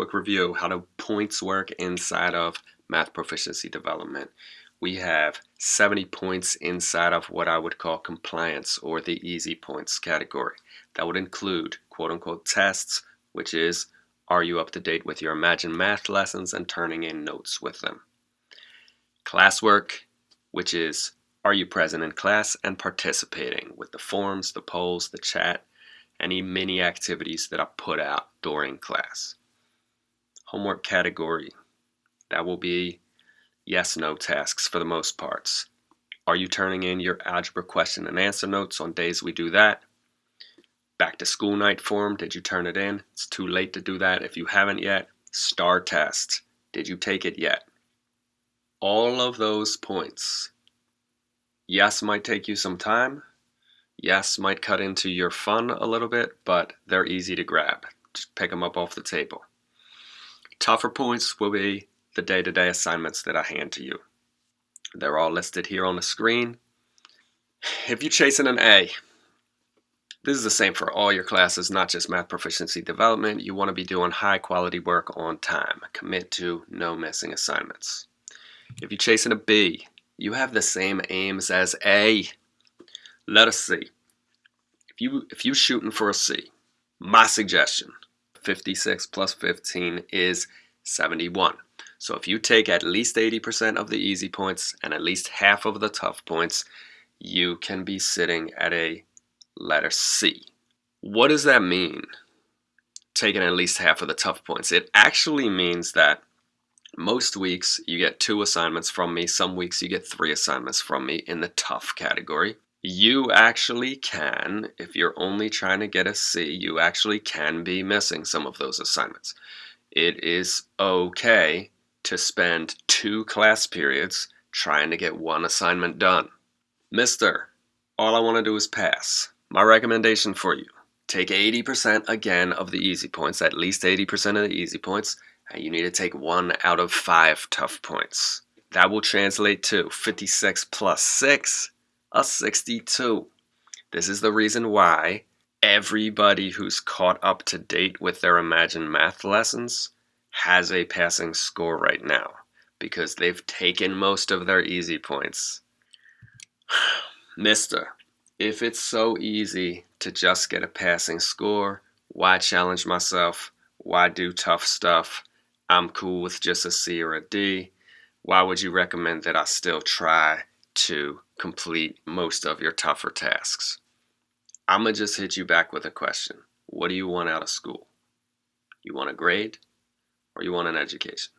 quick review how the points work inside of math proficiency development. We have 70 points inside of what I would call compliance or the easy points category. That would include quote unquote tests, which is are you up to date with your Imagine Math lessons and turning in notes with them? Classwork, which is are you present in class and participating with the forms, the polls, the chat, any mini activities that I put out during class? Homework category, that will be yes no tasks for the most parts. Are you turning in your algebra question and answer notes on days we do that? Back to school night form, did you turn it in? It's too late to do that if you haven't yet. STAR test, did you take it yet? All of those points, yes, might take you some time. Yes, might cut into your fun a little bit, but they're easy to grab. Just pick them up off the table. Tougher points will be the day-to-day -day assignments that I hand to you. They're all listed here on the screen. If you're chasing an A, this is the same for all your classes, not just math proficiency development. You want to be doing high quality work on time. Commit to no missing assignments. If you're chasing a B, you have the same aims as A. Let us see. If you if you're shooting for a C, my suggestion, 56 plus 15 is 71. So if you take at least 80% of the easy points and at least half of the tough points, you can be sitting at a letter C. What does that mean? Taking at least half of the tough points. It actually means that most weeks you get two assignments from me. Some weeks you get three assignments from me in the tough category. You actually can, if you're only trying to get a C, you actually can be missing some of those assignments. It is okay to spend two class periods trying to get one assignment done. Mister, all I want to do is pass. My recommendation for you, take 80% again of the easy points, at least 80% of the easy points, and you need to take one out of five tough points. That will translate to 56 plus 6, a 62. This is the reason why everybody who's caught up to date with their Imagine Math lessons has a passing score right now because they've taken most of their easy points. Mister, if it's so easy to just get a passing score, why challenge myself? Why do tough stuff? I'm cool with just a C or a D. Why would you recommend that I still try to complete most of your tougher tasks? I'm going to just hit you back with a question. What do you want out of school? You want a grade or you want an education?